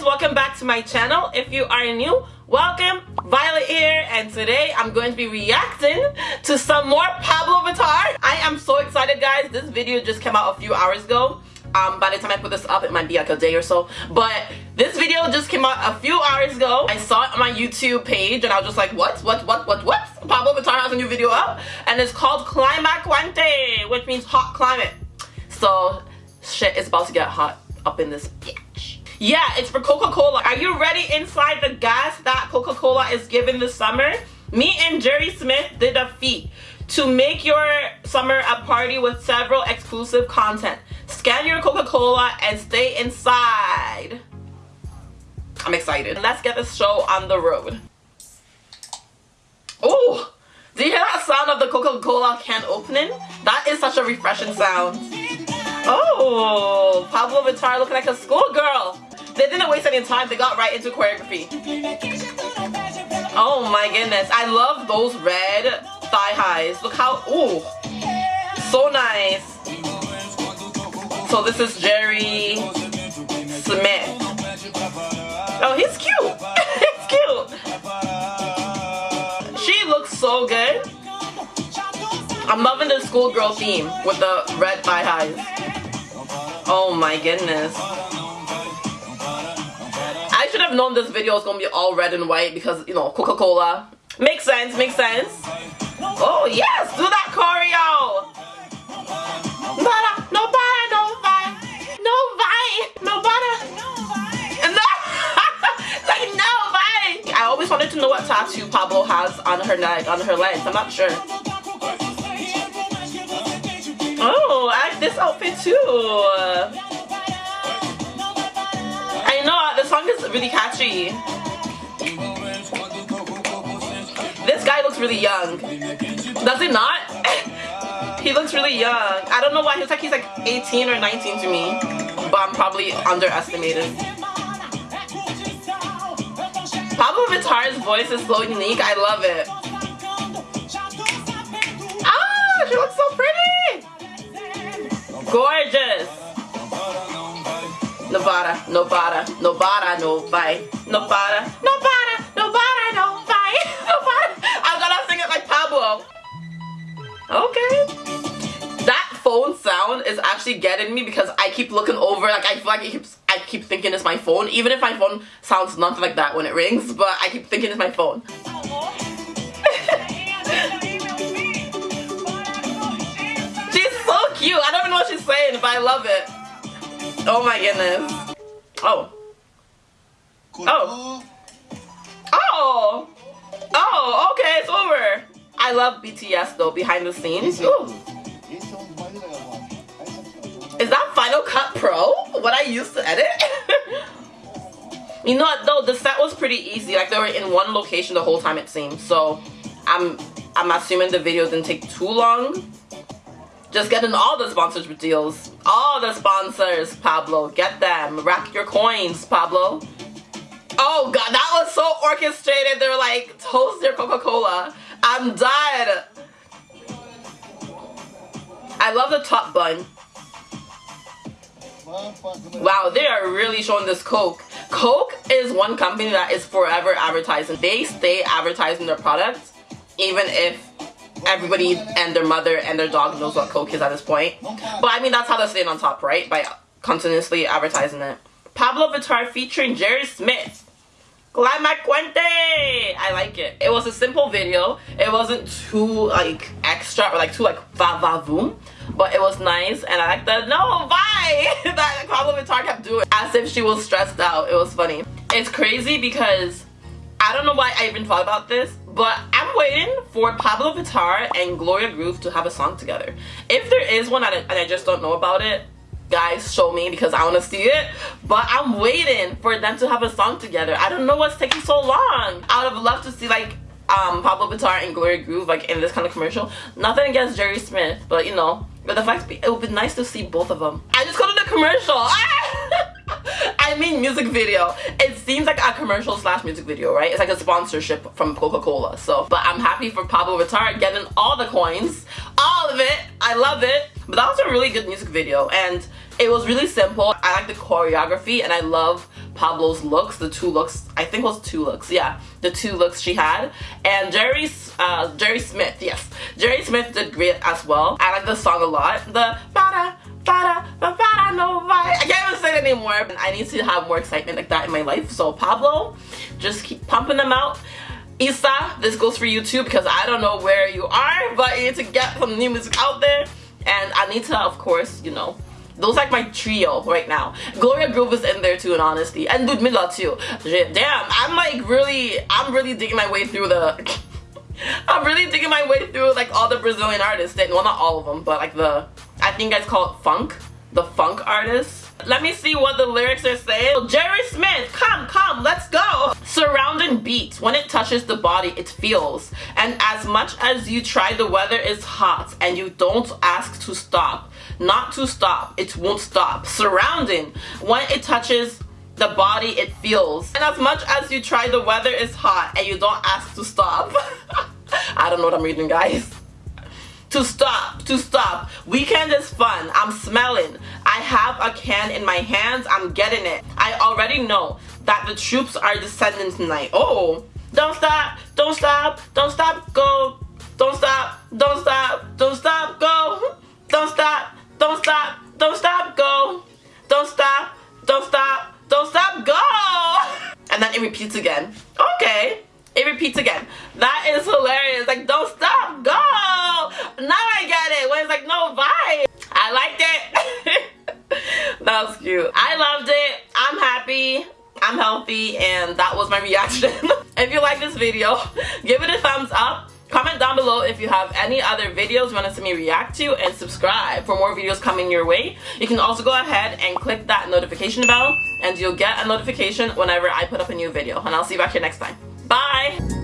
guys welcome back to my channel. If you are new welcome. Violet here and today i'm going to be reacting to some more pablo vittar. I am so excited guys. This video just came out a few hours ago. Um by the time i put this up it might be like a day or so. But this video just came out a few hours ago. I saw it on my youtube page and i was just like what? What? What? What? What? Pablo vittar has a new video up and it's called climaquente which means hot climate. So shit is about to get hot up in this yeah, it's for Coca-Cola. Are you ready inside the gas that Coca-Cola is giving this summer? Me and Jerry Smith did a feat to make your summer a party with several exclusive content. Scan your Coca-Cola and stay inside. I'm excited. Let's get this show on the road. Oh, do you hear that sound of the Coca-Cola can opening? That is such a refreshing sound. Oh, Pablo Vittar looking like a schoolgirl. They didn't waste any time. They got right into choreography. Oh my goodness. I love those red thigh highs. Look how, ooh, so nice. So this is Jerry Smith. Oh, he's cute. he's cute. She looks so good. I'm loving the schoolgirl theme with the red thigh highs. Oh my goodness should have known this video was gonna be all red and white because, you know, Coca-Cola. Makes sense, makes sense. Oh, yes, do that choreo. Nobody, nobody, nobody, like. I always wanted to know what tattoo Pablo has on her neck, on her legs. I'm not sure. Oh, I like this outfit too. Song is really catchy. This guy looks really young. Does he not? he looks really young. I don't know why. He looks like he's like 18 or 19 to me. But I'm probably underestimated. Pablo Vittar's voice is so unique. I love it. Ah, she looks so pretty. Gorgeous. Nevada, Nevada, Nevada, no fight. Nevada, Nevada, Nevada, no fight. Nevada. I'm gonna sing it like Pablo. Okay. That phone sound is actually getting me because I keep looking over, like I feel like it keeps, I keep thinking it's my phone, even if my phone sounds nothing like that when it rings, but I keep thinking it's my phone. she's so cute. I don't even know what she's saying, but I love it. Oh my goodness. Oh. Oh. Oh. Oh, okay, it's over. I love BTS though, behind the scenes. Ooh. Is that Final Cut Pro? What I used to edit? you know what though, the set was pretty easy. Like they were in one location the whole time it seemed. So I'm I'm assuming the video didn't take too long. Just getting all the sponsorship deals. All the sponsors, Pablo. Get them. Rack your coins, Pablo. Oh god, that was so orchestrated. They're like, toast your Coca-Cola. I'm dead. I love the top bun. Wow, they are really showing this Coke. Coke is one company that is forever advertising. They stay advertising their products even if everybody and their mother and their dog knows what Coke is at this point. But I mean, that's how they're staying on top, right? By continuously advertising it. Pablo Vittar featuring Jerry Smith. Climaquente! I like it. It was a simple video. It wasn't too like extra or like too like va va voom. But it was nice and I like the no bye that Pablo Vittar kept doing as if she was stressed out. It was funny. It's crazy because I don't know why I even thought about this, but I'm waiting for Pablo Vittar and Gloria Groove to have a song together. If there is one and I just don't know about it, guys show me because I want to see it. But I'm waiting for them to have a song together. I don't know what's taking so long. I would have loved to see like um Pablo Vittar and Gloria Groove like in this kind of commercial. Nothing against Jerry Smith but you know but the fact it would be nice to see both of them. I just go to the commercial. I mean music video. It seems like a commercial slash music video, right? It's like a sponsorship from Coca-Cola. So, but I'm happy for Pablo Vittar getting all the coins, all of it. I love it. But that was a really good music video and It was really simple. I like the choreography and I love Pablo's looks, the two looks, I think it was two looks, yeah, the two looks she had. And Jerry's, uh, Jerry Smith, yes, Jerry Smith did great as well. I like the song a lot. The bada, bada, bada, no I can't even say it anymore. I need to have more excitement like that in my life. So Pablo, just keep pumping them out. Iza, this goes for you too because I don't know where you are, but you need to get some new music out there. And Anitta, of course, you know, those like my trio right now. Gloria Groove is in there too in honesty. And Ludmilla too. Damn, I'm like really, I'm really digging my way through the... I'm really digging my way through like all the Brazilian artists. Well, not all of them, but like the... I think guys call it funk. The funk artists. Let me see what the lyrics are saying. Jerry Smith, come, come, let's go. Surrounding beats. When it touches the body, it feels. And as much as you try, the weather is hot and you don't ask to stop. Not to stop, it won't stop. Surrounding. When it touches the body, it feels. And as much as you try, the weather is hot and you don't ask to stop. I don't know what I'm reading, guys to stop, to stop. Weekend is fun. I'm smelling. I have a can in my hands. I'm getting it. I already know that the troops are descending tonight. Oh, don't stop, don't stop, don't stop, go. Don't stop, don't stop, don't stop, go. Don't stop, don't stop, don't stop, go. Don't stop, don't stop, don't stop, go. And then it repeats again. Okay it repeats again. That is hilarious. Like, don't stop, go! Now I get it. When it's like, no, vibe. I liked it. that was cute. I loved it. I'm happy. I'm healthy and that was my reaction. if you like this video, give it a thumbs up. Comment down below if you have any other videos you want to see me react to and subscribe for more videos coming your way. You can also go ahead and click that notification bell and you'll get a notification whenever I put up a new video. And I'll see you back here next time. Bye!